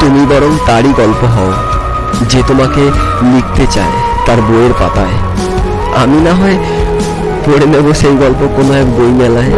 তুমি বরং তারই গল্প হও, যে তোমাকে লিখতে চায় তার বইয়ের পাতায়। আমি না হয় পড়ে নেব সেই গল্প কোনো এক বই মেলায়